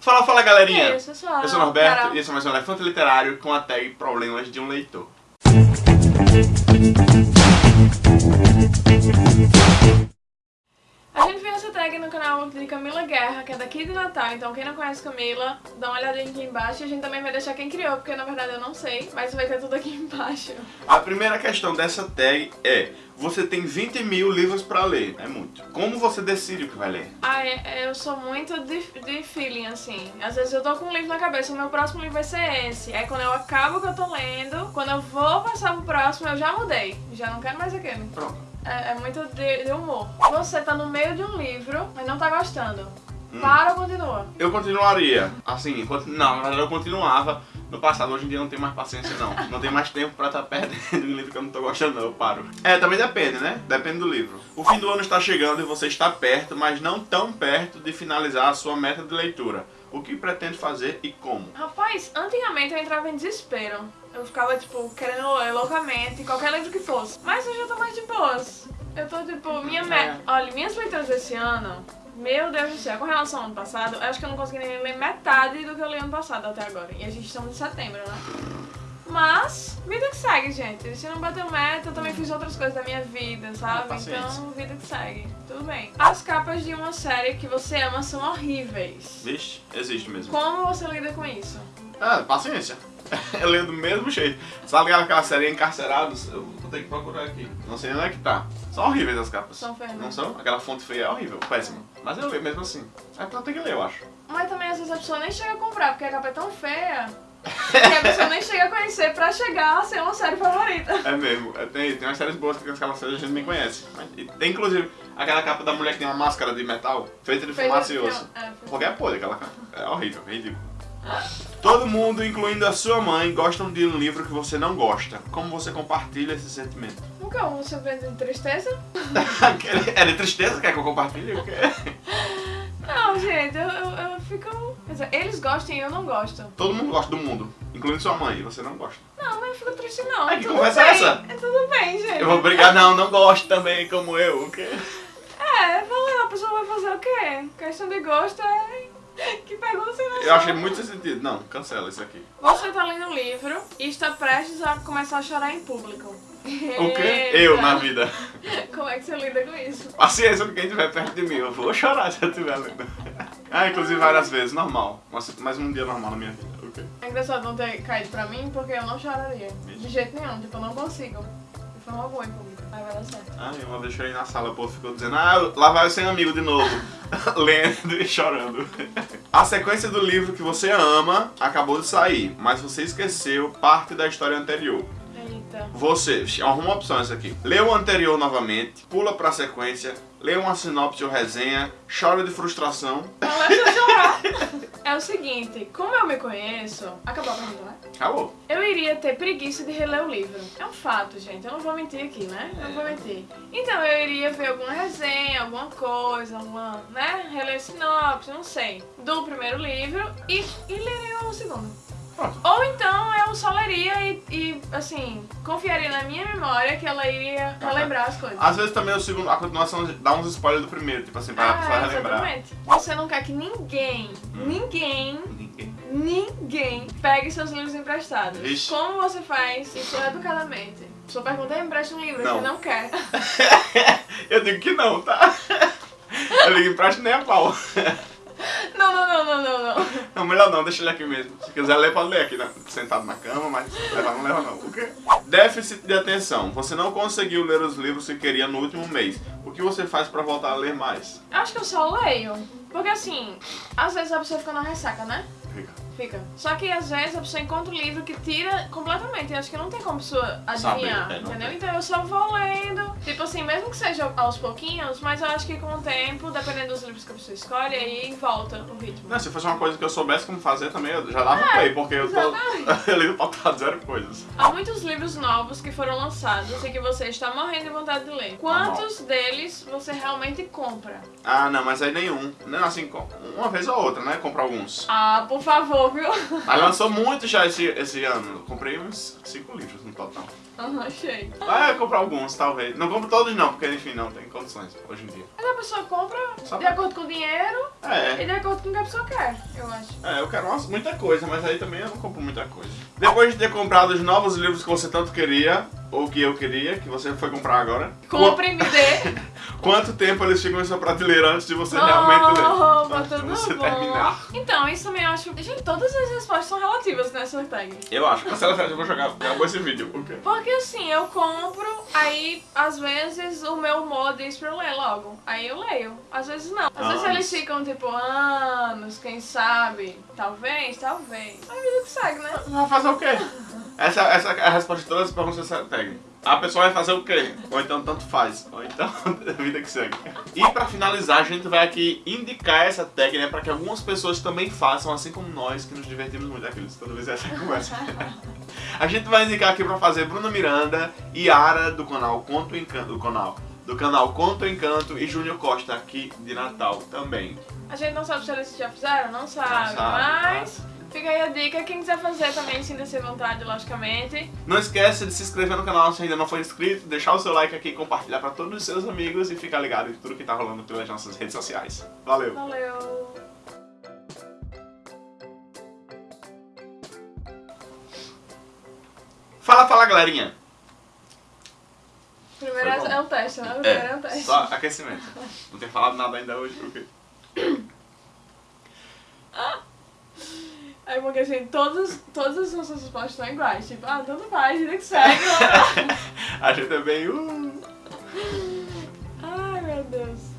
Fala, fala galerinha! Isso, pessoal. Eu sou o Norberto Carol. e esse é mais um Elefante Literário com a tag Problemas de um Leitor. A gente fez essa tag no canal de Camila Guerra, que é daqui de Natal, então quem não conhece Camila, dá uma olhadinha aqui embaixo e a gente também vai deixar quem criou, porque na verdade eu não sei, mas vai ter tudo aqui embaixo. A primeira questão dessa tag é: você tem 20 mil livros pra ler, é muito. Como você decide o que vai ler? Ah, é- eu sou muito de, de feeling, assim. Às vezes eu tô com um livro na cabeça, o meu próximo livro vai ser esse. Aí quando eu acabo o que eu tô lendo, quando eu vou passar pro próximo, eu já mudei. Já não quero mais aquele. Pronto. É, é muito de, de humor. Você tá no meio de um livro, mas não tá gostando. Hum. Para ou continua? Eu continuaria, assim, não, na verdade eu continuava no passado, hoje em dia eu não tenho mais paciência não. Não tenho mais tempo pra estar perdendo um livro que eu não tô gostando não, eu paro. É, também depende, né? Depende do livro. O fim do ano está chegando e você está perto, mas não tão perto de finalizar a sua meta de leitura. O que pretende fazer e como? Rapaz, antigamente eu entrava em desespero. Eu ficava, tipo, querendo ler loucamente, qualquer livro que fosse. Mas hoje eu tô mais de boas. Eu tô, tipo, minha É. meta... Olha, minhas leituras desse ano, meu Deus do céu, com relação ao ano passado, eu acho que eu não consegui nem ler metade do que eu li ano passado até agora. E a gente estamos em setembro, né? Mas, vida que segue, gente. Se não bateu meta, eu também fiz outras coisas da minha vida, sabe? paciência. Então, vida que segue. Tudo bem. As capas de uma série que você ama são horríveis. Vixe, existe mesmo. Como você lida com isso? Ah, paciência. Eu leio do mesmo jeito. Sabe aquela série Encarcerados? Eu vou ter que procurar aqui. Não sei nem onde é que tá. São horríveis as capas. São feias? Não são? Aquela fonte feia é horrível, péssima. Mas eu leio mesmo assim. É pra ter que ler, eu acho. Mas também às vezes a pessoa nem chega a comprar, porque a capa é tão feia que a pessoa nem chega a conhecer pra chegar a ser uma série favorita. É mesmo. É, tem, tem umas séries boas que aquelas séries a gente nem conhece. E tem inclusive aquela capa da mulher que tem uma máscara de metal feita de fumaça e osso. É, Porque é podre aquela capa. É horrível, é ridículo. Todo mundo, incluindo a sua mãe, gostam de um livro que você não gosta. Como você compartilha esse sentimento? Nunca um vê de tristeza? é de tristeza? Quer que eu compartilhe? Não, gente, eu, eu, eu fico. Eles gostam e eu não gosto. Todo mundo gosta do mundo, incluindo sua mãe, e você não gosta. Não, mas eu fico triste não. Ai, que Tudo conversa é bem. essa? É tudo bem, gente. Eu vou brigar, não, não gosto também, como eu, o quê? É, falando, a pessoa vai fazer o quê? Questão de gosto é. Que pergunta sem noção. Eu achei muito sem sentido. Não, cancela isso aqui. Você tá lendo um livro e está prestes a começar a chorar em público. O quê? Eu na vida. Como é que você lida com isso? Paciência com quem estiver perto de mim, eu vou chorar se eu estiver lendo. Ah, inclusive várias vezes, normal. Mas mais um dia normal na minha vida, ok? É engraçado não ter caído pra mim porque eu não choraria. De jeito nenhum, tipo, eu não consigo. De forma alguma em público. Aí vai dar certo. Ah, uma vez eu chorei na sala, o povo ficou dizendo, ah, lá vai o sem amigo de novo. Lendo e chorando. A sequência do livro que você ama acabou de sair, mas você esqueceu parte da história anterior. Eita. Você, arruma opções aqui. Lê o anterior novamente, pula pra sequência, lê uma sinopse ou resenha, chora de frustração. Começa a chorar. É o seguinte, como eu me conheço. Acabou a pergunta, né? Acabou. Eu iria ter preguiça de reler o livro. É um fato, gente. Eu não vou mentir aqui, né? Não vou mentir. Então eu iria ver alguma resenha, alguma coisa, alguma, né? Reler sinopse, não sei. Do primeiro livro e, e leria o segundo. Pronto. Ou então eu só leria e, e, assim, confiaria na minha memória que ela iria relembrar as coisas. Às vezes também o segundo, a continuação dá uns spoilers do primeiro, tipo assim, pra pessoa Ah, relembrar. exatamente. Você não quer que ninguém, Hum. ninguém, Ninguém. ninguém pegue seus livros emprestados. Vixe. Como você faz isso educadamente? Sua pergunta é empresta um livro, Não. você não quer. Eu digo que não, tá? Eu ligo empresto nem a pau. Não, não, não, não, não, não. Não, melhor não, deixa ele aqui mesmo. Se quiser ler, pode ler aqui, né? sentado na cama, mas levar não leva não. O quê? Déficit de atenção. Você não conseguiu ler os livros que queria no último mês. O que você faz pra voltar a ler mais? Acho que eu só leio. Porque assim, às vezes a pessoa fica na ressaca, né? Fica. Só que às vezes a pessoa encontra um livro que tira completamente. E acho que não tem como a pessoa adivinhar, Saber, é, entendeu? tem. Então eu só vou lendo. Tipo assim, mesmo que seja aos pouquinhos, mas eu acho que com o tempo, dependendo dos livros que a pessoa escolhe, aí volta o ritmo. Não, se fosse uma coisa que eu soubesse como fazer também, eu já dava play, porque eu tô. exatamente. eu ligo pra zero coisas. Há muitos livros novos que foram lançados e que você está morrendo de vontade de ler. Quantos deles você realmente compra? Ah, não, mas aí nenhum. Não, assim, uma vez ou outra, né? Comprar alguns. Ah, por favor, viu? Mas lançou muito já esse, esse ano. Eu comprei uns 5 livros no total. Aham, achei. Vai comprar alguns, talvez. Não compro todos não, porque enfim, não tem condições hoje em dia. Mas a pessoa compra Só de pra- acordo com o dinheiro É. e de acordo com o que a pessoa quer, eu acho. É, eu quero umas- muita coisa, mas aí também eu não compro muita coisa. Depois de ter comprado os novos livros que você tanto queria, ou que eu queria, que você foi comprar agora, Compre e me dê. qu- quanto tempo eles ficam em sua prateleira antes de você realmente ler? Oh, tá Antes de tudo você bom. terminar. Então, isso também eu acho. Gente, todas as respostas são relativas nessa tag. Eu acho. Cancela, eu vou jogar. Acabou esse vídeo. Por quê? Porque assim, eu compro, aí às vezes o meu humor diz pra eu ler logo. Aí eu leio. Às vezes não. Às vezes Anos. eles ficam tipo anos, quem sabe? Talvez, talvez. Aí vida que segue, né? Vai fazer o quê? Essa, essa é a resposta de todas as perguntas dessa tag. A pessoa vai fazer o quê? Ou então tanto faz. Ou então a vida que segue. E pra finalizar, a gente vai aqui indicar essa tag, né? Pra que algumas pessoas também façam, assim como nós, que nos divertimos muito aqueles toda vez essa conversa. a gente vai indicar aqui pra fazer Bruna Miranda, Yara do canal Conto Encanto. Do canal. Do canal Conto Encanto e Júnior Costa aqui de Natal também. A gente não sabe se eles já fizeram, não sabe. Não sabe, mas fica aí a dica. Quem quiser fazer também, sinta-se à vontade, logicamente. Não esquece de se inscrever no canal se ainda não for inscrito, deixar o seu like aqui, compartilhar pra todos os seus amigos e ficar ligado em tudo que tá rolando pelas nossas redes sociais. Valeu! Valeu! Fala, fala galerinha! Primeiro é o teste, né? Primeiro é É, teste. só aquecimento. Não tem falado nada ainda hoje, por quê? Aí porque assim, todas, todas as nossas respostas são iguais. Tipo, ah, tanto faz, vida que segue. A gente é bem. Uh... Ai, meu Deus.